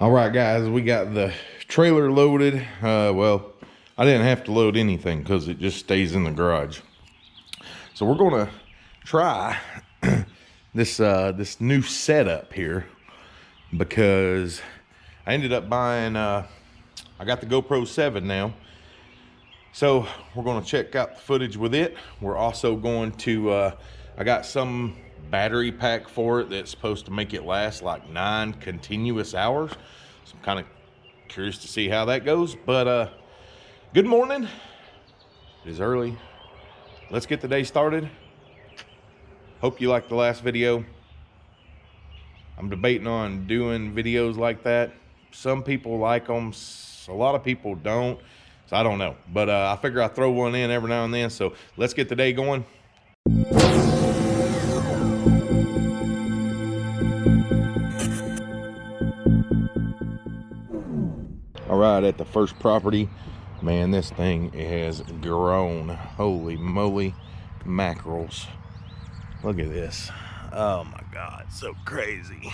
All right, guys, we got the trailer loaded. Uh, well, I didn't have to load anything because it just stays in the garage. So we're gonna try this uh, this new setup here because I ended up buying. Uh, I got the GoPro 7 now, so we're gonna check out the footage with it. We're also going to. Uh, I got some battery pack for it that's supposed to make it last like nine continuous hours. So I'm kind of curious to see how that goes. But uh, good morning. It is early. Let's get the day started. Hope you liked the last video. I'm debating on doing videos like that. Some people like them. A lot of people don't. So I don't know. But uh, I figure I throw one in every now and then. So let's get the day going. Right, at the first property, man, this thing has grown. Holy moly, mackerels. Look at this. Oh my God, so crazy.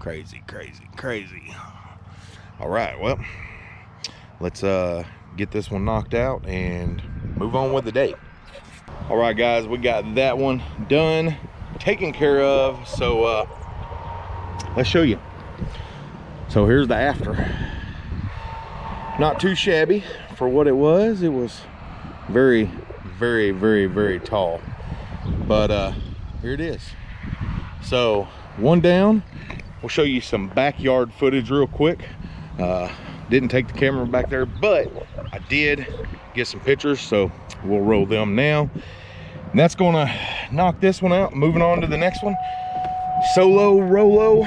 Crazy, crazy, crazy. All right, well, let's uh, get this one knocked out and move on with the day. All right, guys, we got that one done, taken care of. So uh, let's show you. So here's the after not too shabby. For what it was it was very very very very tall. But uh here it is. So one down. We'll show you some backyard footage real quick. Uh didn't take the camera back there but i did get some pictures so we'll roll them now. And that's gonna knock this one out. Moving on to the next one. Solo rolo.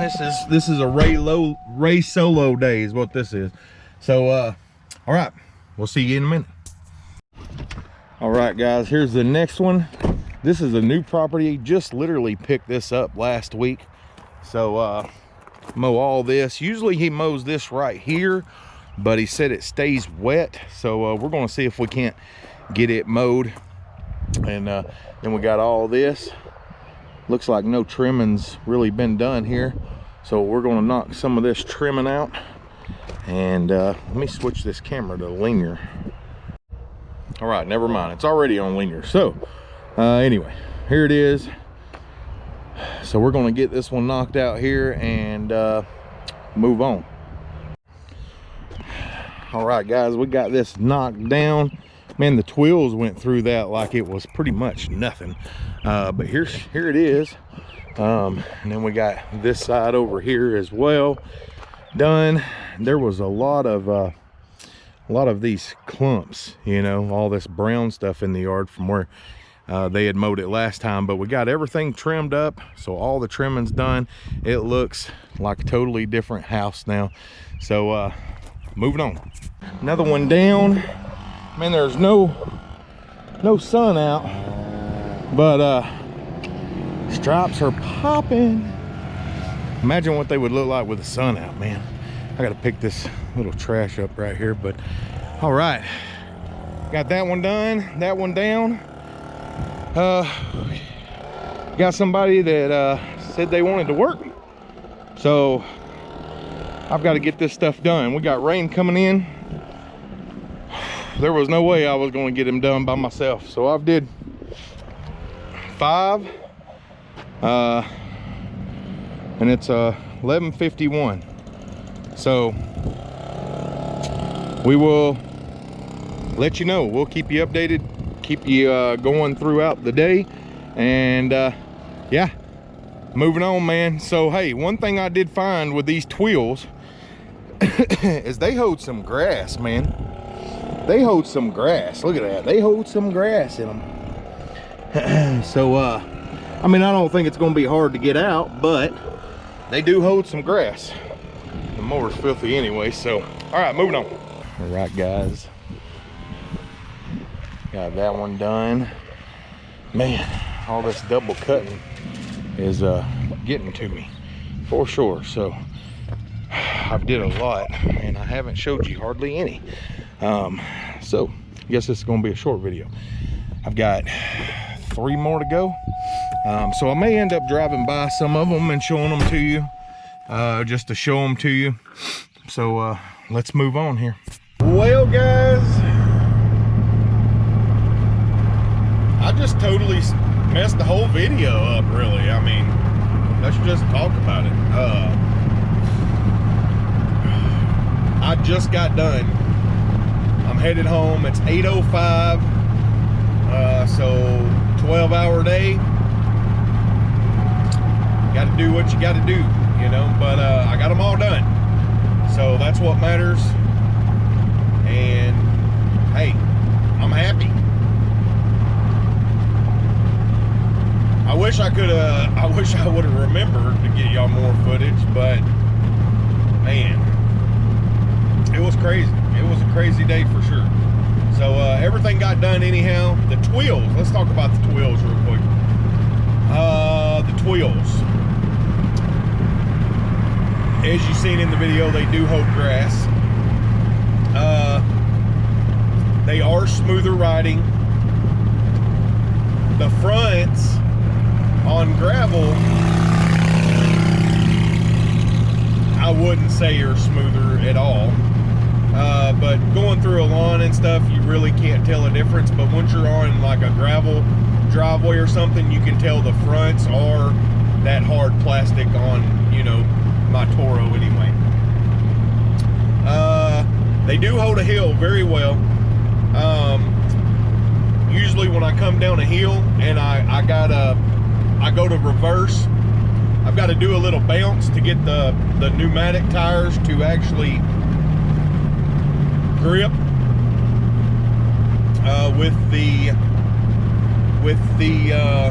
This is this is a ray low ray solo day is what this is so, uh, all right, we'll see you in a minute. All right, guys, here's the next one. This is a new property. Just literally picked this up last week. So, uh, mow all this. Usually he mows this right here, but he said it stays wet. So uh, we're gonna see if we can't get it mowed. And uh, then we got all this. Looks like no trimming's really been done here. So we're gonna knock some of this trimming out and uh, let me switch this camera to linear all right never mind. It's already on linear so uh, anyway here it is. So we're going to get this one knocked out here and uh, move on. All right guys we got this knocked down. Man the Tweels went through that like it was pretty much nothing. Uh, but here's here it is. Um, and then we got this side over here as well. Done there was a lot of uh, a lot of these clumps you know all this brown stuff in the yard from where uh, they had mowed it last time but we got everything trimmed up so all the trimming's done. It looks like a totally different house now. So uh moving on. Another one down. Man there's no no sun out but uh stripes are popping. Imagine what they would look like with the sun out man i gotta pick this little trash up right here but all right. Got that one done that one down. Uh got somebody that uh said they wanted to work. So i've got to get this stuff done. We got rain coming in. There was no way i was going to get them done by myself. So i've did five uh and it's uh 1151 so we will let you know. We'll keep you updated keep you uh, going throughout the day. And uh, yeah moving on man. So hey one thing i did find with these Tweels is they hold some grass man. They hold some grass. Look at that. They hold some grass in them so uh i mean i don't think it's gonna be hard to get out but they do hold some grass mower's filthy anyway so all right moving on. All right guys. Got that one done. Man all this double cutting is uh getting to me for sure so i've did a lot and i haven't showed you hardly any. Um so i guess this is going to be a short video. I've got three more to go um, so I may end up driving by some of them and showing them to you uh, just to show them to you. So uh, let's move on here. Well, guys, I just totally messed the whole video up, really. I mean, let's just talk about it. Uh, I just got done. I'm headed home. It's 8.05, uh, so 12 hour day. Got to do what you got to do, you know, but uh, I got them all done. So that's what matters. And hey, I'm happy. I wish I could have, I wish I would have remembered to get y'all more footage, but man, it was crazy. It was a crazy day for sure. So uh, everything got done anyhow. The Tweels, let's talk about the Tweels real quick. Uh, the Tweels as you've seen in the video, they do hold grass. Uh, they are smoother riding. The fronts on gravel, I wouldn't say are smoother at all. Uh, but going through a lawn and stuff, you really can't tell a difference. But once you're on like a gravel driveway or something, you can tell the fronts are that hard plastic on, you know, Toro anyway. Uh, they do hold a hill very well. Um, usually when I come down a hill and I, I gotta, I go to reverse, I've got to do a little bounce to get the, the pneumatic tires to actually grip uh, with the, with the uh,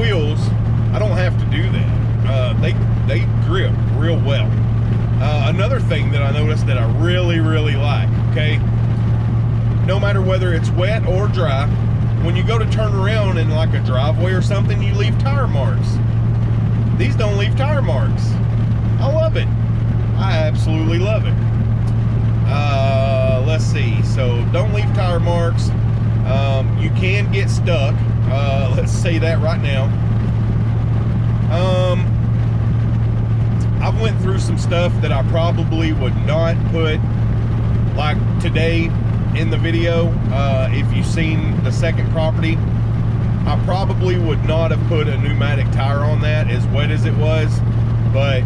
wheels I don't have to do that. Uh, they they grip real well. Uh, another thing that I noticed that I really really like. Okay, no matter whether it's wet or dry, when you go to turn around in like a driveway or something, you leave tire marks. These don't leave tire marks. I love it. I absolutely love it. Uh, let's see. So don't leave tire marks. Um, you can get stuck. Uh, let's say that right now. Um, I went through some stuff that I probably would not put like today in the video. Uh, if you've seen the second property, I probably would not have put a pneumatic tire on that as wet as it was, but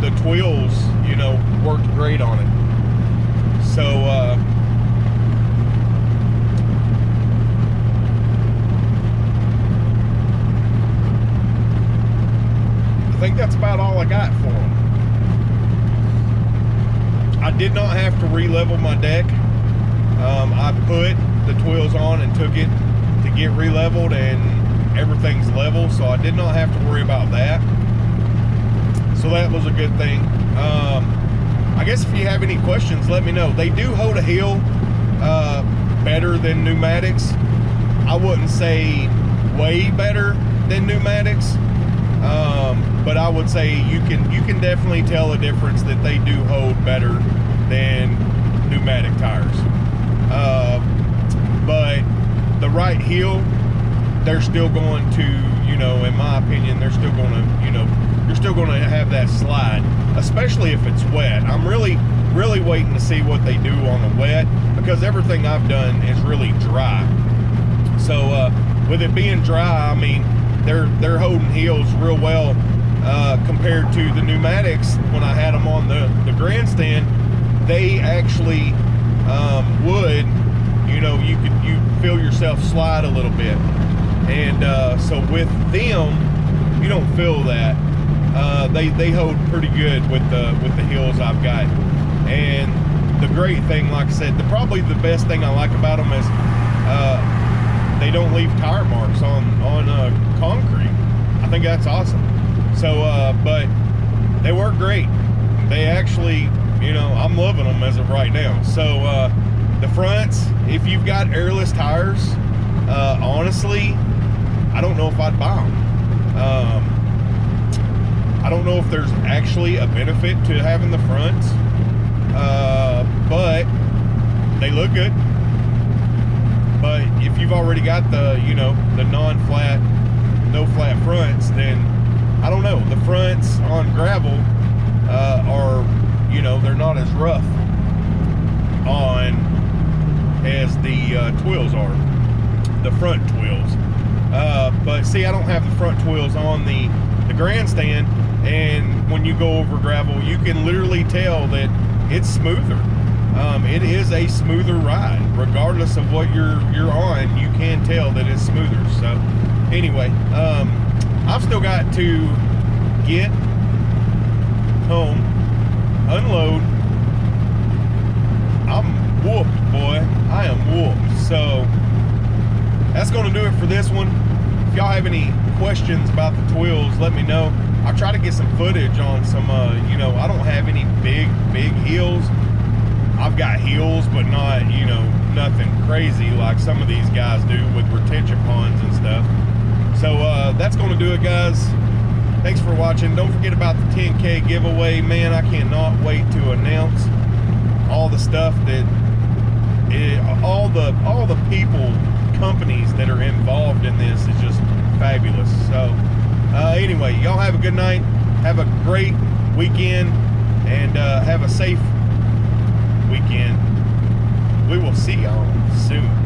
the Tweels, you know, worked great on it. So, uh, think that's about all I got for them. I did not have to re-level my deck. Um, I put the Tweels on and took it to get re-leveled and everything's level, so I did not have to worry about that. So that was a good thing. Um, I guess if you have any questions, let me know. They do hold a hill uh, better than pneumatics. I wouldn't say way better than pneumatics, um, but I would say you can you can definitely tell a difference that they do hold better than pneumatic tires. Uh, but the right heel, they're still going to, you know, in my opinion, they're still going to, you know, you're still going to have that slide, especially if it's wet. I'm really, really waiting to see what they do on the wet because everything I've done is really dry. So uh, with it being dry, I mean, they're they're holding heels real well uh, compared to the pneumatics when I had them on the, the grandstand they actually um, would you know you could you feel yourself slide a little bit. And uh, so with them you don't feel that. Uh, they they hold pretty good with the with the heels I've got. And the great thing like I said the probably the best thing I like about them is uh, they don't leave tire marks on on uh, concrete. I think that's awesome. So, uh, but they work great. They actually, you know, I'm loving them as of right now. So, uh, the fronts, if you've got airless tires, uh, honestly, I don't know if I'd buy them. Um, I don't know if there's actually a benefit to having the fronts, uh, but they look good. But if you've already got the, you know, the non-flat no flat fronts, then I don't know. The fronts on gravel uh, are, you know, they're not as rough on as the uh, Tweels are, the front Tweels. Uh, but see, I don't have the front Tweels on the the grandstand, and when you go over gravel, you can literally tell that it's smoother. Um, it is a smoother ride, regardless of what you're you're on. You can tell that it's smoother. So, anyway, um, I've still got to get home, unload. I'm whooped, boy. I am whooped. So that's going to do it for this one. If y'all have any questions about the Tweels, let me know. I'll try to get some footage on some, uh, you know, I don't have any big, big heels. I've got heels, but not, you know, nothing crazy like some of these guys do with retention ponds and stuff. So uh, that's going to do it, guys. Thanks for watching. Don't forget about the 10K giveaway. Man, I cannot wait to announce all the stuff that, it, all the all the people, companies that are involved in this is just fabulous. So uh, anyway, y'all have a good night. Have a great weekend and uh, have a safe weekend. We will see y'all soon.